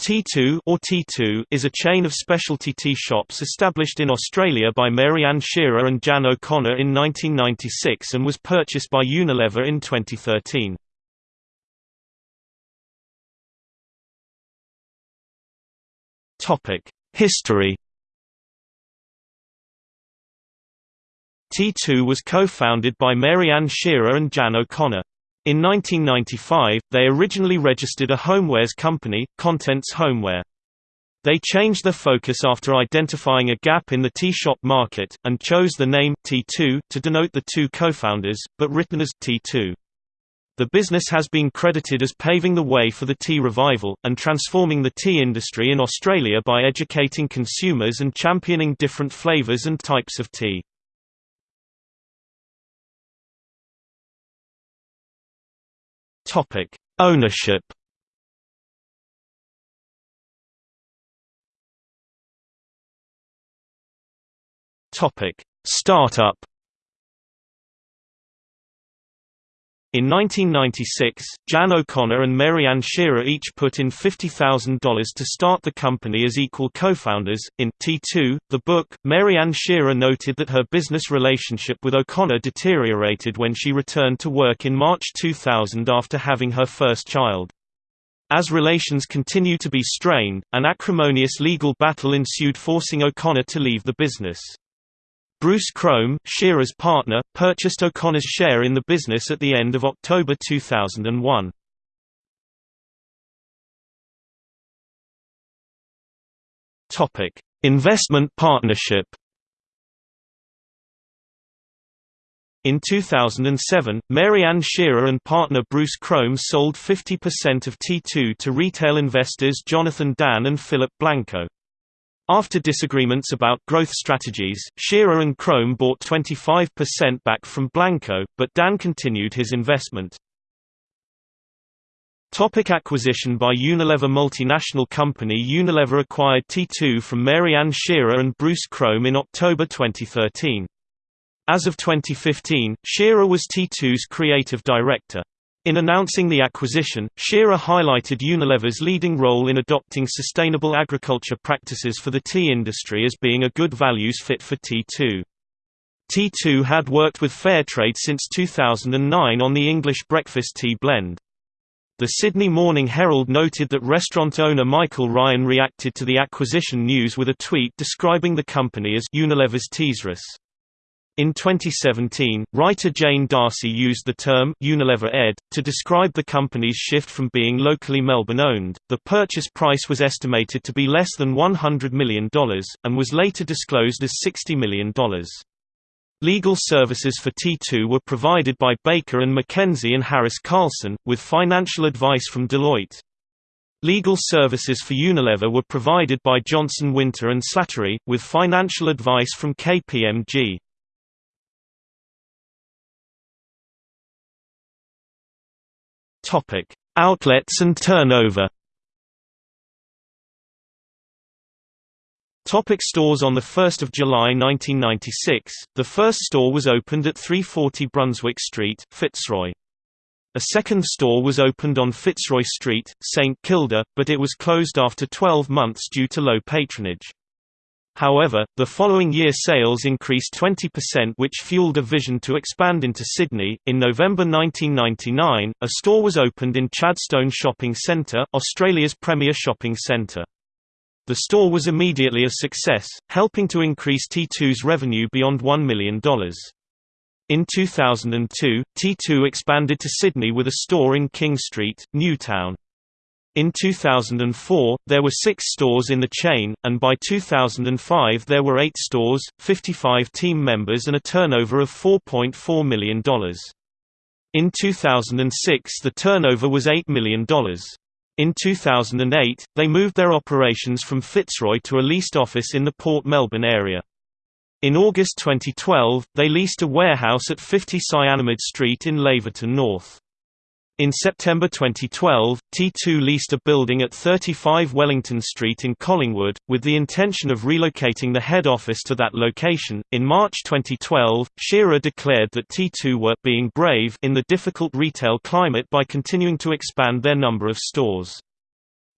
T2 or T2 is a chain of specialty tea shops established in Australia by Mary Ann Shearer and Jan O'Connor in 1996 and was purchased by Unilever in 2013. Topic: History T2 was co-founded by Mary Ann Shearer and Jan O'Connor. In 1995, they originally registered a homewares company, Contents Homeware. They changed their focus after identifying a gap in the tea shop market, and chose the name T2 to denote the two co-founders, but written as T2. The business has been credited as paving the way for the tea revival, and transforming the tea industry in Australia by educating consumers and championing different flavours and types of tea. Topic: Ownership. Topic: Startup. In 1996, Jan O'Connor and Mary Ann Shearer each put in $50,000 to start the company as equal co-founders. In T2, the book, Mary Ann Shearer noted that her business relationship with O'Connor deteriorated when she returned to work in March 2000 after having her first child. As relations continued to be strained, an acrimonious legal battle ensued forcing O'Connor to leave the business. Bruce Crome, Shearer's partner, purchased O'Connor's share in the business at the end of October 2001. Topic: Investment partnership. In 2007, Mary Ann Shearer and partner Bruce Crome sold 50% of T2 to retail investors Jonathan Dan and Philip Blanco. After disagreements about growth strategies, Shearer and Crome bought 25% back from Blanco, but Dan continued his investment. Topic acquisition by Unilever Multinational company Unilever acquired T2 from Mary Ann Shearer and Bruce Crome in October 2013. As of 2015, Shearer was T2's creative director. In announcing the acquisition, Shearer highlighted Unilever's leading role in adopting sustainable agriculture practices for the tea industry as being a good values fit for T2. T2 had worked with Fairtrade since 2009 on the English breakfast tea blend. The Sydney Morning Herald noted that restaurant owner Michael Ryan reacted to the acquisition news with a tweet describing the company as Unilever's Teasrus. In 2017, writer Jane Darcy used the term Unilever Ed to describe the company's shift from being locally Melbourne-owned. The purchase price was estimated to be less than $100 million, and was later disclosed as $60 million. Legal services for T2 were provided by Baker and McKenzie and Harris Carlson, with financial advice from Deloitte. Legal services for Unilever were provided by Johnson Winter and Slattery, with financial advice from KPMG. Topic: Outlets and turnover. Topic stores On 1 July 1996, the first store was opened at 340 Brunswick Street, Fitzroy. A second store was opened on Fitzroy Street, St Kilda, but it was closed after 12 months due to low patronage. However, the following year sales increased 20% which fueled a vision to expand into Sydney. In November 1999, a store was opened in Chadstone Shopping Centre, Australia's premier shopping centre. The store was immediately a success, helping to increase T2's revenue beyond $1 million. In 2002, T2 expanded to Sydney with a store in King Street, Newtown. In 2004, there were six stores in the chain, and by 2005 there were eight stores, 55 team members and a turnover of $4.4 million. In 2006 the turnover was $8 million. In 2008, they moved their operations from Fitzroy to a leased office in the Port Melbourne area. In August 2012, they leased a warehouse at 50 Cyanamid Street in Laverton North. In September 2012, T2 leased a building at 35 Wellington Street in Collingwood, with the intention of relocating the head office to that location. In March 2012, Shearer declared that T2 were being brave in the difficult retail climate by continuing to expand their number of stores.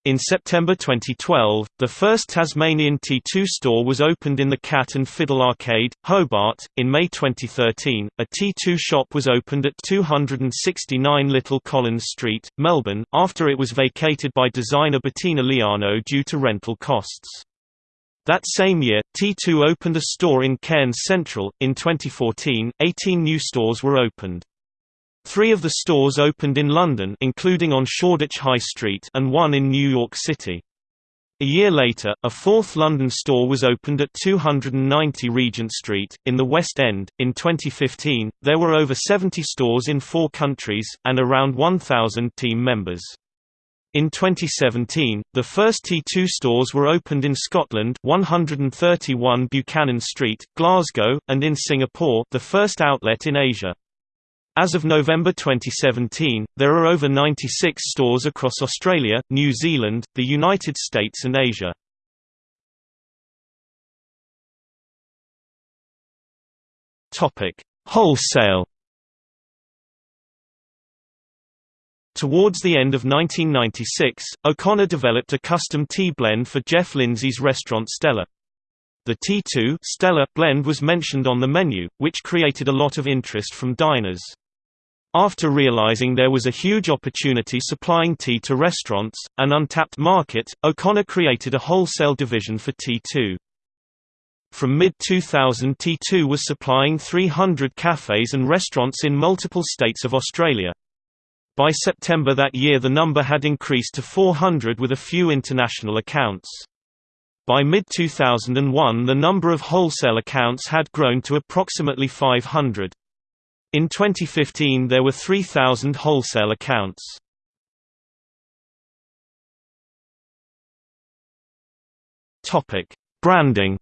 In September 2012, the first Tasmanian T2 store was opened in the Cat and Fiddle Arcade, Hobart. In May 2013, a T2 shop was opened at 269 Little Collins Street, Melbourne, after it was vacated by designer Bettina Liano due to rental costs. That same year, T2 opened a store in Cairns Central. In 2014, 18 new stores were opened. Three of the stores opened in London including on Shoreditch High Street and one in New York City. A year later, a fourth London store was opened at 290 Regent Street, in the West End. In 2015, there were over 70 stores in four countries, and around 1,000 team members. In 2017, the first T2 stores were opened in Scotland 131 Buchanan Street, Glasgow, and in Singapore the first outlet in Asia. As of November 2017, there are over 96 stores across Australia, New Zealand, the United States and Asia. Wholesale Towards the end of 1996, O'Connor developed a custom tea blend for Jeff Lindsay's restaurant Stella. The T2 Stella blend was mentioned on the menu, which created a lot of interest from diners. After realizing there was a huge opportunity supplying tea to restaurants, an untapped market, O'Connor created a wholesale division for T2. From mid-2000 T2 was supplying 300 cafes and restaurants in multiple states of Australia. By September that year the number had increased to 400 with a few international accounts. By mid-2001 the number of wholesale accounts had grown to approximately 500. In 2015 there were 3,000 wholesale accounts. Branding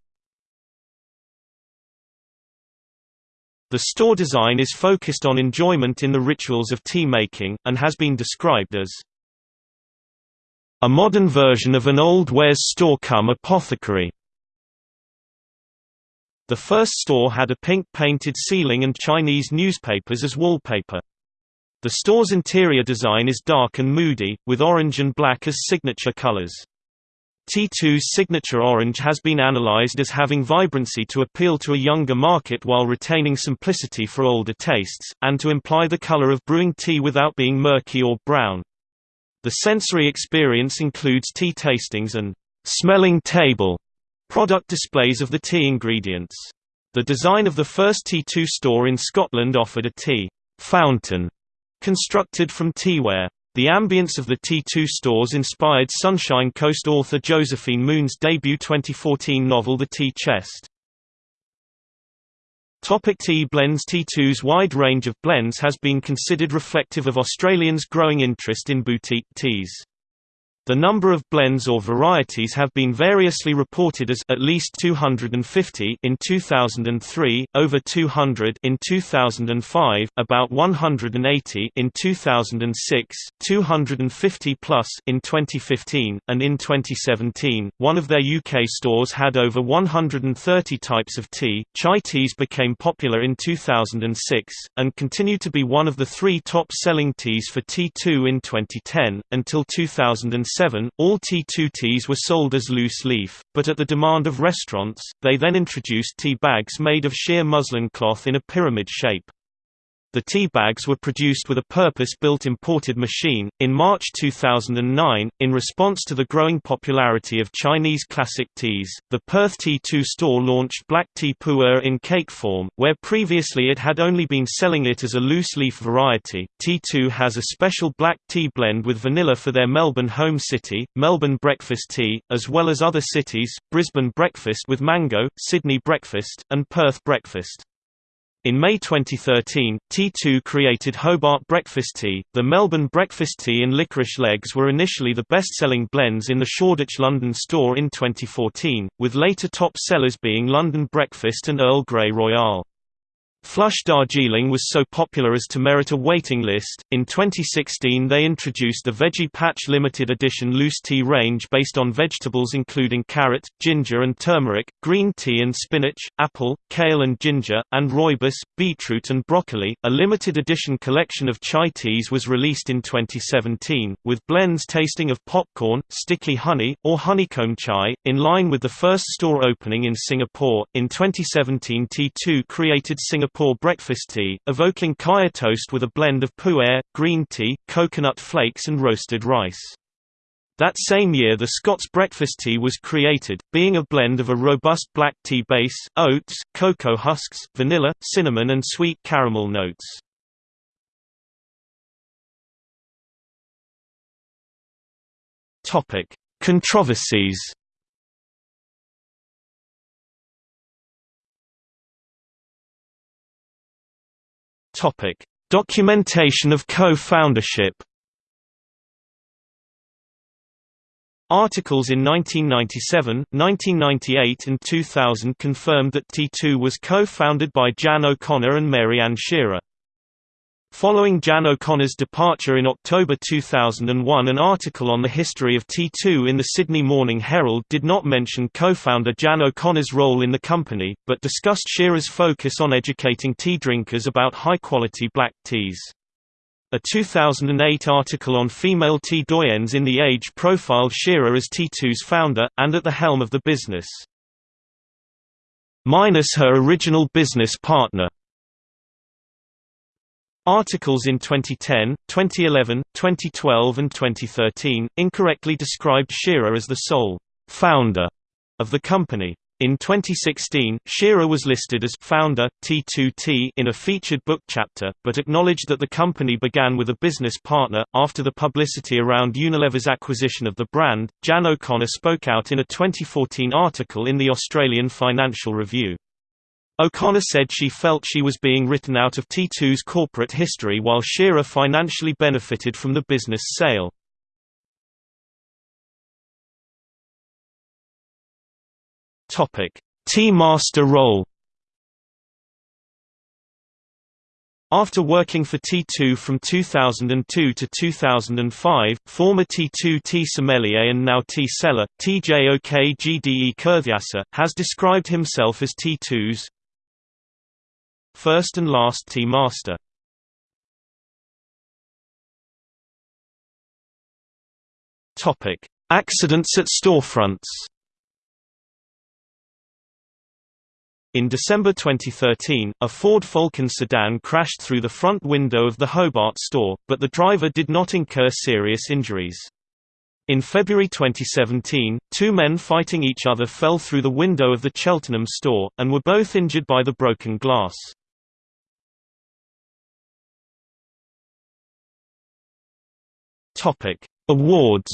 The store design is focused on enjoyment in the rituals of tea making, and has been described as a modern version of an old wares store come apothecary. The first store had a pink painted ceiling and Chinese newspapers as wallpaper. The store's interior design is dark and moody, with orange and black as signature colors. T2's signature orange has been analyzed as having vibrancy to appeal to a younger market while retaining simplicity for older tastes, and to imply the color of brewing tea without being murky or brown. The sensory experience includes tea tastings and smelling table Product displays of the tea ingredients. The design of the first T2 store in Scotland offered a tea fountain constructed from teaware. The ambience of the T2 stores inspired Sunshine Coast author Josephine Moon's debut 2014 novel The Tea Chest. Topic tea blends T2's wide range of blends has been considered reflective of Australians' growing interest in boutique teas. The number of blends or varieties have been variously reported as at least 250 in 2003, over 200 in 2005, about 180 in 2006, 250 plus in 2015, and in 2017, one of their UK stores had over 130 types of tea. Chai teas became popular in 2006 and continue to be one of the three top-selling teas for T2 in 2010 until 2007 all T2Ts were sold as loose leaf, but at the demand of restaurants, they then introduced tea bags made of sheer muslin cloth in a pyramid shape. The tea bags were produced with a purpose-built imported machine. In March 2009, in response to the growing popularity of Chinese classic teas, the Perth T2 store launched black tea pu'er in cake form, where previously it had only been selling it as a loose-leaf variety. T2 has a special black tea blend with vanilla for their Melbourne home city, Melbourne Breakfast Tea, as well as other cities, Brisbane Breakfast with mango, Sydney Breakfast, and Perth Breakfast. In May 2013, T2 created Hobart Breakfast Tea. The Melbourne Breakfast Tea and Licorice Legs were initially the best-selling blends in the Shoreditch London store in 2014, with later top sellers being London Breakfast and Earl Grey Royale. Flush Darjeeling was so popular as to merit a waiting list. In 2016, they introduced the Veggie Patch limited edition loose tea range based on vegetables including carrot, ginger and turmeric, green tea and spinach, apple, kale and ginger, and rooibos, beetroot and broccoli. A limited edition collection of chai teas was released in 2017, with blends tasting of popcorn, sticky honey, or honeycomb chai, in line with the first store opening in Singapore. In 2017, T2 created Singapore Singapore breakfast tea, evoking kaya toast with a blend of pu'er, green tea, coconut flakes and roasted rice. That same year the Scots breakfast tea was created, being a blend of a robust black tea base, oats, cocoa husks, vanilla, cinnamon and sweet caramel notes. Topic: Controversies Topic: Documentation of co-foundership. Articles in 1997, 1998 and 2000 confirmed that T2 was co-founded by Jan O'Connor and Mary Ann Shearer. Following Jan O'Connor's departure in October 2001 an article on the history of T2 in the Sydney Morning Herald did not mention co-founder Jan O'Connor's role in the company, but discussed Shearer's focus on educating tea drinkers about high-quality black teas. A 2008 article on female tea doyens in The Age profiled Shearer as T2's founder, and at the helm of the business. Minus her original business partner Articles in 2010, 2011, 2012 and 2013, incorrectly described Shearer as the sole «founder» of the company. In 2016, Shearer was listed as founder, T2T in a featured book chapter, but acknowledged that the company began with a business partner. After the publicity around Unilever's acquisition of the brand, Jan O'Connor spoke out in a 2014 article in the Australian Financial Review. O'Connor said she felt she was being written out of T2's corporate history while Shearer financially benefited from the business sale. Tea Master role After working for T2 from 2002 to 2005, former T2 tea sommelier and now tea seller, TJOK GDE Kerthyasa, has described himself as T2's First and last tea master Topic: Accidents at storefronts. In December 2013, a Ford Falcon sedan crashed through the front window of the Hobart store, but the driver did not incur serious injuries. In February 2017, two men fighting each other fell through the window of the Cheltenham store, and were both injured by the broken glass. Topic: Awards.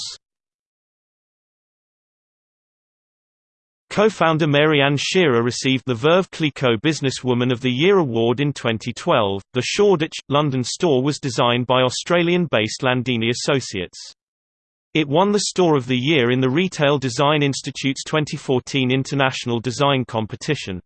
Co-founder Mary Ann Shearer received the Veuve Clicquot Businesswoman of the Year award in 2012. The Shoreditch, London store was designed by Australian-based Landini Associates. It won the Store of the Year in the Retail Design Institute's 2014 International Design Competition.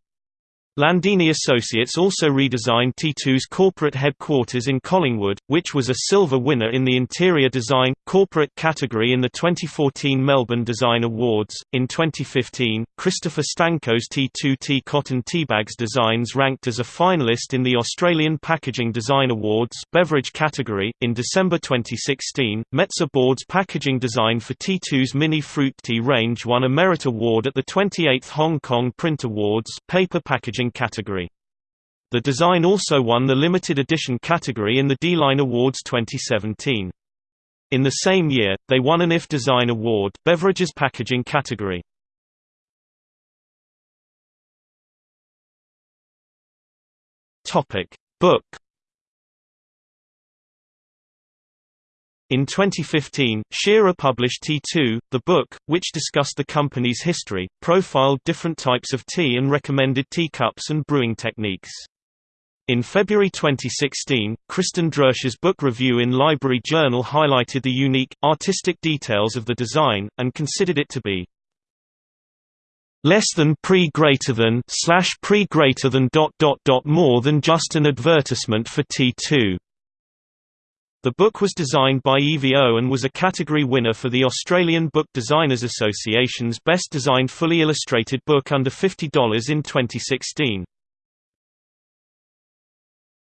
Landini Associates also redesigned T2's corporate headquarters in Collingwood, which was a silver winner in the interior design corporate category in the 2014 Melbourne Design Awards. In 2015, Christopher Stanko's T2T cotton teabags designs ranked as a finalist in the Australian Packaging Design Awards beverage category. In December 2016, Metsä Board's packaging design for T2's mini fruit tea range won a merit award at the 28th Hong Kong Print Awards paper packaging category. The design also won the limited edition category in the Dieline Awards 2017. In the same year, they won an IF Design Award beverages packaging category. Topic: Book In 2015, Shearer published T2, the book, which discussed the company's history, profiled different types of tea and recommended teacups and brewing techniques. In February 2016, Kristen Driesch's book review in Library Journal highlighted the unique, artistic details of the design, and considered it to be less than pre greater than slash pre greater than dot dot dot more than just an advertisement for T2. The book was designed by Evi O and was a category winner for the Australian Book Designers Association's Best Designed Fully Illustrated Book under $50 in 2016.